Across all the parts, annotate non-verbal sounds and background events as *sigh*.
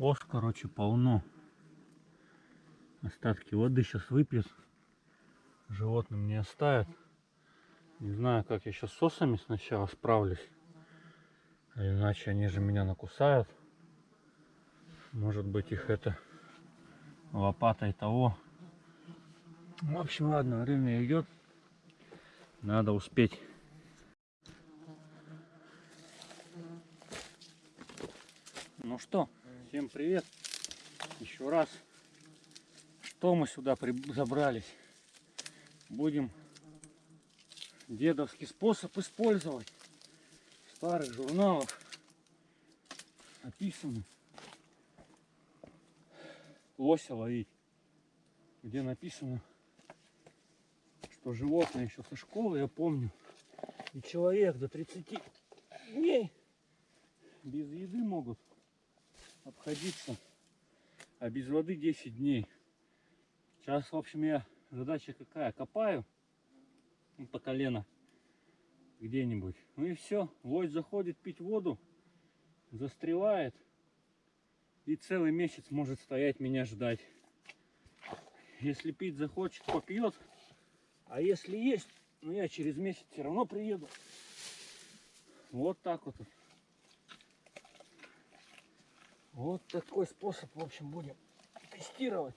Ос, короче, полно. Остатки воды сейчас выпьет. Животным не оставят. Не знаю, как я сейчас с осами сначала справлюсь. А иначе они же меня накусают. Может быть их это лопатой того. В общем, ладно, время идет. Надо успеть. Ну что, всем привет. Еще раз. Что мы сюда при- забрались? Будем дедовский способ использовать. Старых журналах написано лося ловить. Где написано, что животные еще со школы, я помню, и человек до 30 дней без еды могут обходиться, а без воды 10 дней. Сейчас, в общем, я задача какая? Копаю ну, по колено где-нибудь. Ну и все. Лось заходит пить воду, застревает и целый месяц может стоять меня ждать. Если пить захочет, попьет. А если есть, ну я через месяц все равно приеду. Вот так вот. Вот такой способ, в общем, будем тестировать.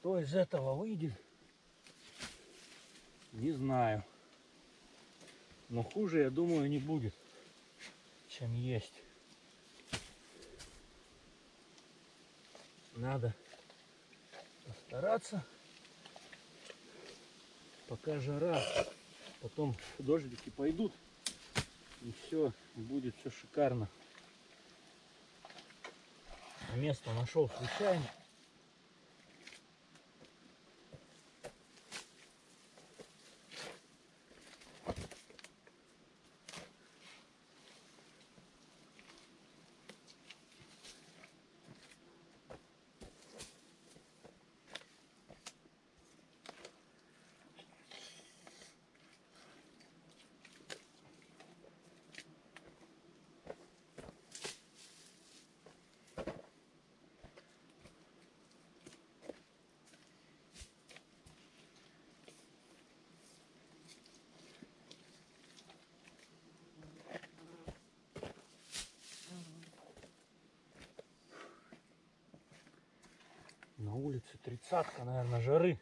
Что из этого выйдет, не знаю. Но хуже, я думаю, не будет, чем есть. Надо постараться, пока жара, потом дождики пойдут, и все, будет все шикарно. Место нашел случайно. Улице тридцатка, наверное, жары.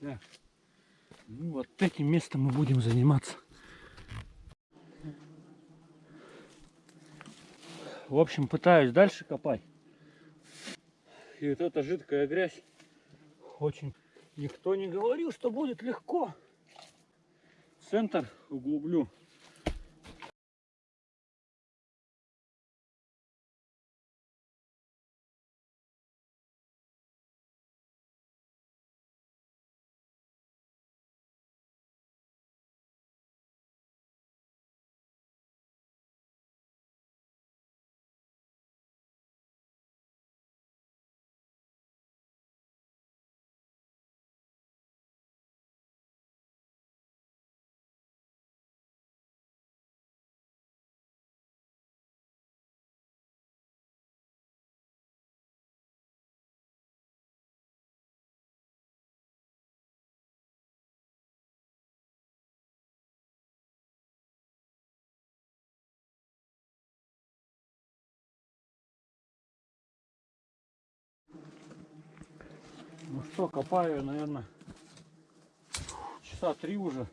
Так. Ну вот этим местом мы будем заниматься. В общем, пытаюсь дальше копать. И вот эта жидкая грязь очень... Никто не говорил, что будет легко. Центр углублю. Ну что, копаю, наверное, часа три уже,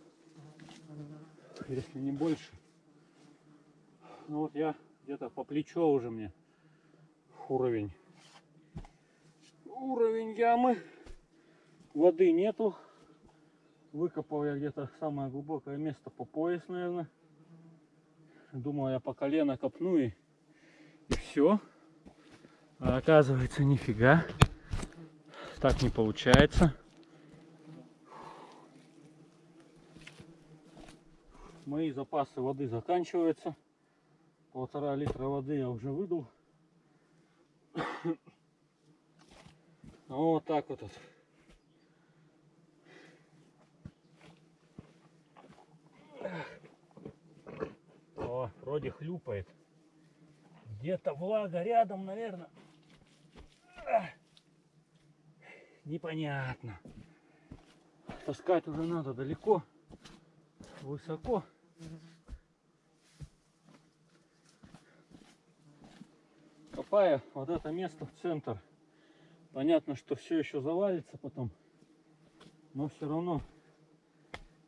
если не больше. Ну вот я где-то по плечо уже мне уровень. Уровень ямы. Воды нету. Выкопал я где-то самое глубокое место по пояс, наверное. Думал, я по колено копну и, и все. А оказывается, нифига. Так не получается. Мои запасы воды заканчиваются. полтора литра воды я уже выдул. *coughs* Вот так вот. О, вроде хлюпает. Где-то влага рядом, наверное. Непонятно. Таскать уже надо далеко, высоко. Копая вот это место в центр. Понятно, что все еще завалится потом. Но все равно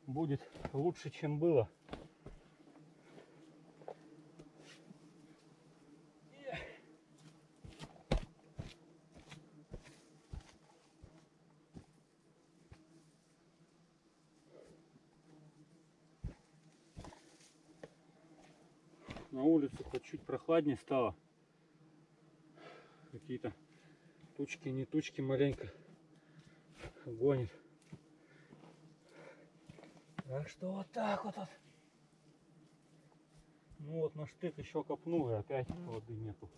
будет лучше, чем было. На улице хоть чуть прохладнее стало. Какие-то тучки, не тучки маленько гонит. Так что вот так вот. вот. Ну вот на штык еще копнул и опять воды нету.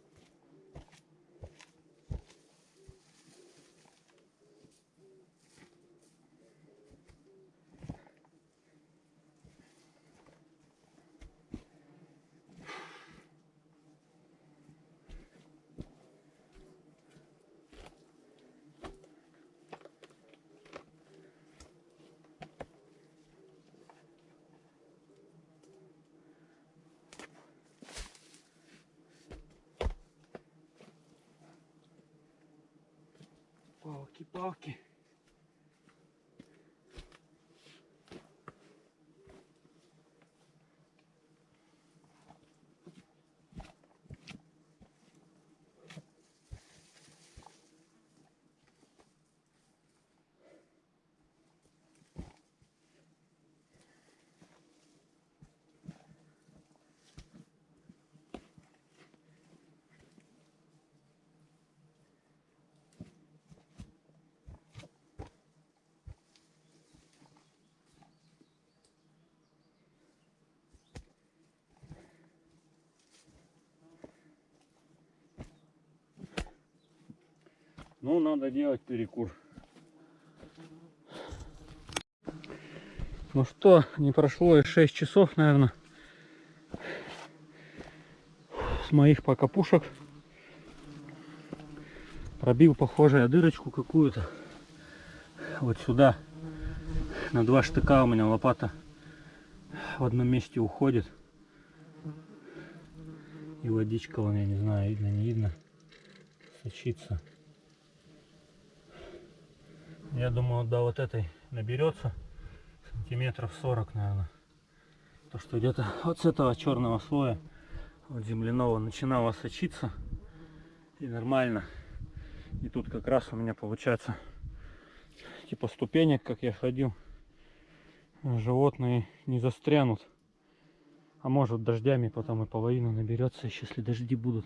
que toque. Ну, надо делать перекур. Ну что, не прошло и 6 часов, наверное, с моих пока пушек. Пробил, похоже, я дырочку какую-то. Вот сюда. На два штыка у меня лопата в одном месте уходит. И водичка, вон, я не знаю, видно, не видно, сочится. Я думаю, до вот этой наберется сантиметров 40, наверное. То, что где-то вот с этого черного слоя, вот земляного, начинало сочиться. И нормально. И тут как раз у меня получается типа ступенек, как я ходил. Животные не застрянут. А может дождями потом и половина наберется, если дожди будут.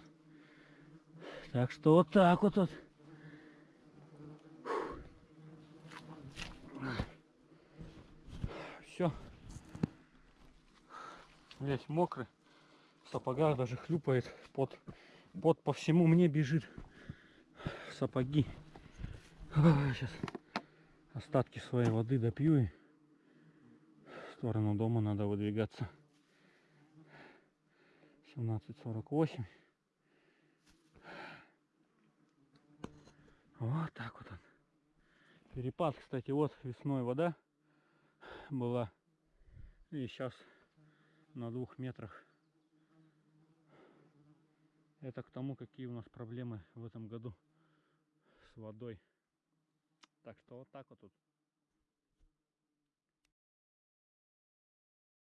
Так что вот так вот. вот. Все. Весь мокрый. В сапогах даже хлюпает. Под, под по всему мне бежит. Сапоги. Сейчас остатки своей воды допью и в сторону дома надо выдвигаться. 17.48. Вот так вот он. Перепад, кстати, вот весной вода была. И сейчас на двух метрах. Это к тому, какие у нас проблемы в этом году с водой. Так что вот так вот тут.